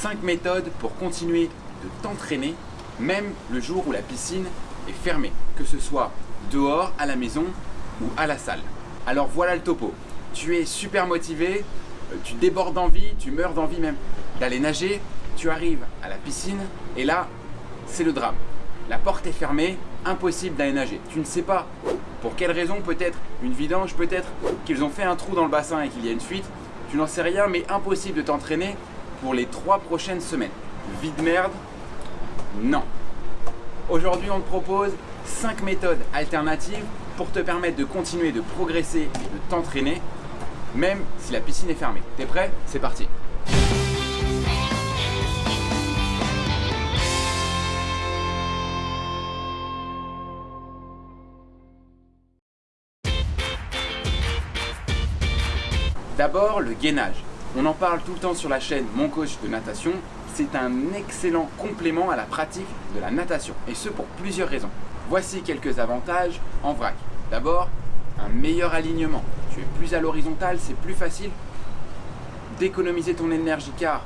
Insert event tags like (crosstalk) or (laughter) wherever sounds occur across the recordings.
5 méthodes pour continuer de t'entraîner, même le jour où la piscine est fermée, que ce soit dehors, à la maison ou à la salle. Alors voilà le topo. Tu es super motivé, euh, tu débordes d'envie, tu meurs d'envie même d'aller nager, tu arrives à la piscine et là, c'est le drame. La porte est fermée, impossible d'aller nager. Tu ne sais pas pour quelle raison, peut-être une vidange, peut-être qu'ils ont fait un trou dans le bassin et qu'il y a une fuite. Tu n'en sais rien, mais impossible de t'entraîner pour les trois prochaines semaines. Vide merde? Non. Aujourd'hui, on te propose 5 méthodes alternatives pour te permettre de continuer de progresser et de t'entraîner, même si la piscine est fermée. T'es prêt? C'est parti D'abord, le gainage. On en parle tout le temps sur la chaîne Mon Coach de Natation. C'est un excellent complément à la pratique de la natation, et ce pour plusieurs raisons. Voici quelques avantages en vrac. D'abord, un meilleur alignement. Tu es plus à l'horizontale, c'est plus facile d'économiser ton énergie car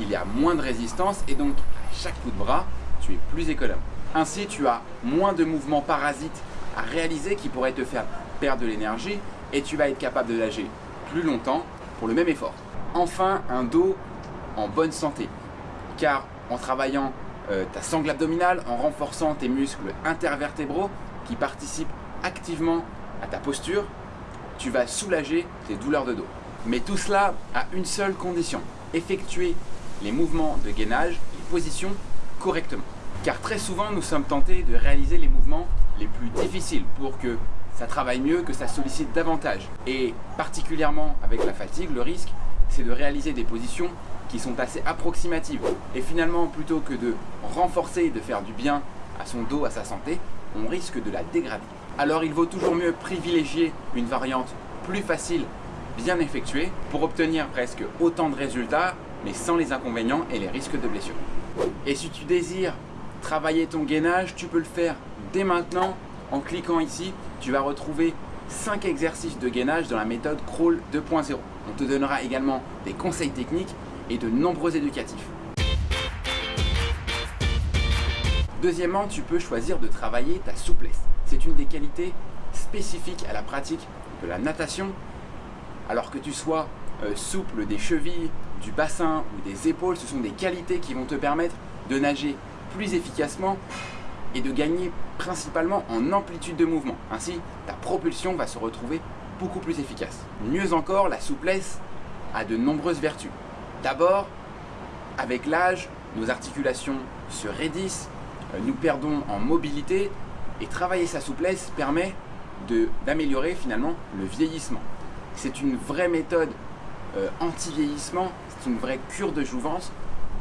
il y a moins de résistance et donc à chaque coup de bras, tu es plus économe. Ainsi, tu as moins de mouvements parasites à réaliser qui pourraient te faire perdre de l'énergie et tu vas être capable de nager plus longtemps pour le même effort. Enfin, un dos en bonne santé car en travaillant euh, ta sangle abdominale, en renforçant tes muscles intervertébraux qui participent activement à ta posture, tu vas soulager tes douleurs de dos. Mais tout cela a une seule condition, effectuer les mouvements de gainage, les positions correctement. Car très souvent, nous sommes tentés de réaliser les mouvements les plus difficiles pour que ça travaille mieux, que ça sollicite davantage. Et particulièrement avec la fatigue, le risque, c'est de réaliser des positions qui sont assez approximatives. Et finalement, plutôt que de renforcer et de faire du bien à son dos, à sa santé, on risque de la dégrader. Alors il vaut toujours mieux privilégier une variante plus facile, bien effectuée, pour obtenir presque autant de résultats, mais sans les inconvénients et les risques de blessure. Et si tu désires travailler ton gainage, tu peux le faire dès maintenant en cliquant ici. Tu vas retrouver 5 exercices de gainage dans la méthode Crawl 2.0. On te donnera également des conseils techniques et de nombreux éducatifs. Deuxièmement, tu peux choisir de travailler ta souplesse. C'est une des qualités spécifiques à la pratique de la natation. Alors que tu sois euh, souple des chevilles, du bassin ou des épaules, ce sont des qualités qui vont te permettre de nager plus efficacement et de gagner principalement en amplitude de mouvement. Ainsi, ta propulsion va se retrouver beaucoup plus efficace. Mieux encore, la souplesse a de nombreuses vertus. D'abord, avec l'âge, nos articulations se raidissent, euh, nous perdons en mobilité et travailler sa souplesse permet d'améliorer finalement le vieillissement. C'est une vraie méthode euh, anti-vieillissement, c'est une vraie cure de jouvence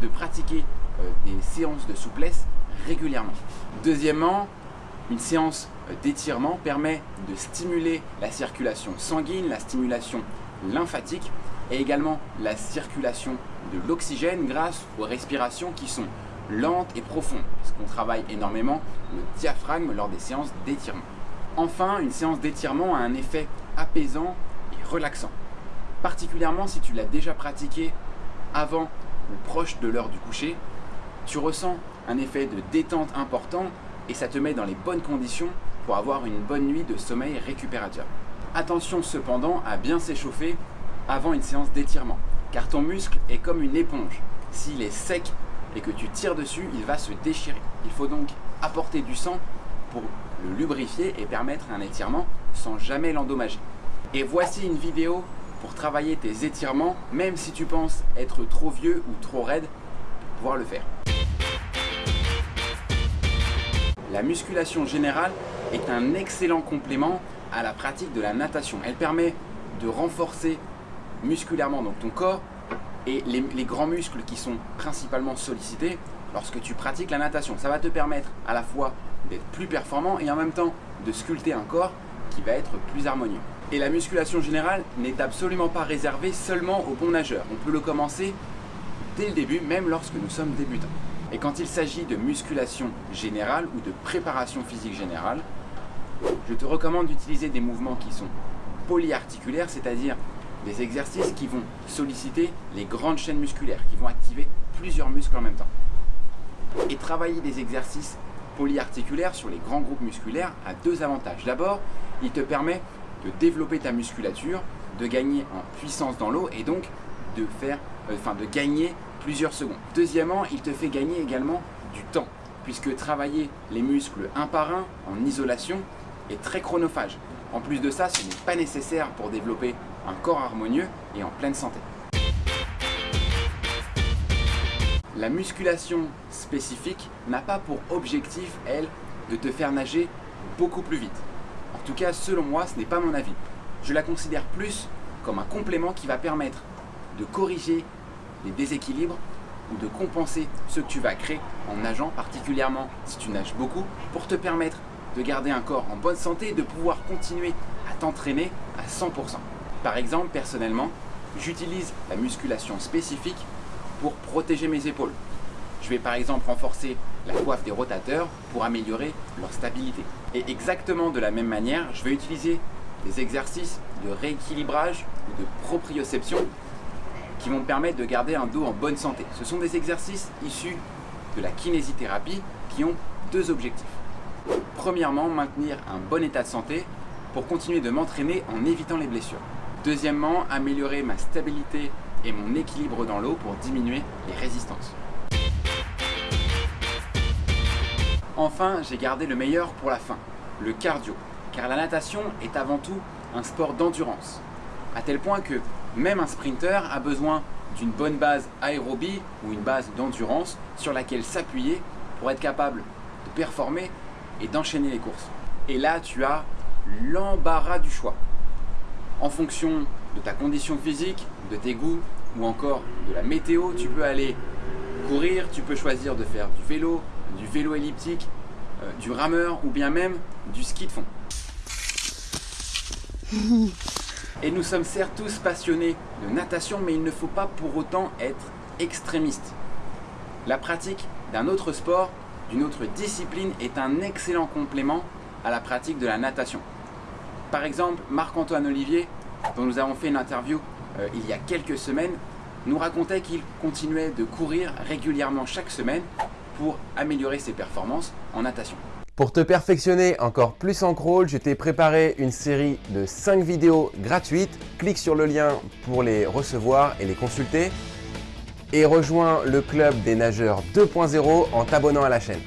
de pratiquer euh, des séances de souplesse régulièrement. Deuxièmement, une séance d'étirement permet de stimuler la circulation sanguine, la stimulation lymphatique et également la circulation de l'oxygène grâce aux respirations qui sont lentes et profondes, puisqu'on travaille énormément le diaphragme lors des séances d'étirement. Enfin, une séance d'étirement a un effet apaisant et relaxant, particulièrement si tu l'as déjà pratiqué avant ou proche de l'heure du coucher, tu ressens un effet de détente important et ça te met dans les bonnes conditions pour avoir une bonne nuit de sommeil récupérateur. Attention cependant à bien s'échauffer avant une séance d'étirement, car ton muscle est comme une éponge. S'il est sec et que tu tires dessus, il va se déchirer. Il faut donc apporter du sang pour le lubrifier et permettre un étirement sans jamais l'endommager. Et voici une vidéo pour travailler tes étirements, même si tu penses être trop vieux ou trop raide pour pouvoir le faire. La musculation générale est un excellent complément à la pratique de la natation. Elle permet de renforcer musculairement donc ton corps et les, grands muscles qui sont principalement sollicités lorsque tu pratiques la natation. Ça va te permettre à la fois d'être plus performant et en même temps de sculpter un corps qui va être plus harmonieux. Et la musculation générale n'est absolument pas réservée seulement aux bons nageurs. On peut le commencer dès le début, même lorsque nous sommes débutants. Et quand il s'agit de musculation générale ou de préparation physique générale, je te recommande d'utiliser des mouvements qui sont polyarticulaires, c'est-à-dire des exercices qui vont solliciter les grandes chaînes musculaires, qui vont activer plusieurs muscles en même temps. Et travailler des exercices polyarticulaires sur les grands groupes musculaires a deux avantages. D'abord, il te permet de développer ta musculature, de gagner en puissance dans l'eau et donc de, faire, euh, enfin, de gagner plusieurs secondes. Deuxièmement, il te fait gagner également du temps puisque travailler les muscles un par un en isolation est très chronophage. En plus de ça, ce n'est pas nécessaire pour développer un corps harmonieux et en pleine santé. La musculation spécifique n'a pas pour objectif, elle, de te faire nager beaucoup plus vite. En tout cas, selon moi, ce n'est pas mon avis. Je la considère plus comme un complément qui va permettre de corriger les déséquilibres ou de compenser ce que tu vas créer en nageant, particulièrement si tu nages beaucoup, pour te permettre de garder un corps en bonne santé et de pouvoir continuer à t'entraîner à 100%. Par exemple, personnellement, j'utilise la musculation spécifique pour protéger mes épaules. Je vais par exemple renforcer la coiffe des rotateurs pour améliorer leur stabilité. Et exactement de la même manière, je vais utiliser des exercices de rééquilibrage ou de proprioception qui vont me permettre de garder un dos en bonne santé. Ce sont des exercices issus de la kinésithérapie qui ont deux objectifs. Premièrement, maintenir un bon état de santé pour continuer de m'entraîner en évitant les blessures. Deuxièmement, améliorer ma stabilité et mon équilibre dans l'eau pour diminuer les résistances. Enfin, j'ai gardé le meilleur pour la fin, le cardio, car la natation est avant tout un sport d'endurance, à tel point que même un sprinter a besoin d'une bonne base aérobie ou une base d'endurance sur laquelle s'appuyer pour être capable de performer et d'enchaîner les courses. Et là, tu as l'embarras du choix. En fonction de ta condition physique, de tes goûts ou encore de la météo, tu peux aller courir, tu peux choisir de faire du vélo, du vélo elliptique, euh, du rameur ou bien même du ski de fond. (laughs) Et nous sommes certes tous passionnés de natation, mais il ne faut pas pour autant être extrémiste. La pratique d'un autre sport, d'une autre discipline est un excellent complément à la pratique de la natation. Par exemple, Marc-Antoine Olivier, dont nous avons fait une interview euh, il y a quelques semaines, nous racontait qu'il continuait de courir régulièrement chaque semaine pour améliorer ses performances en natation. Pour te perfectionner encore plus en crawl, je t'ai préparé une série de 5 vidéos gratuites. Clique sur le lien pour les recevoir et les consulter. Et rejoins le club des nageurs 2.0 en t'abonnant à la chaîne.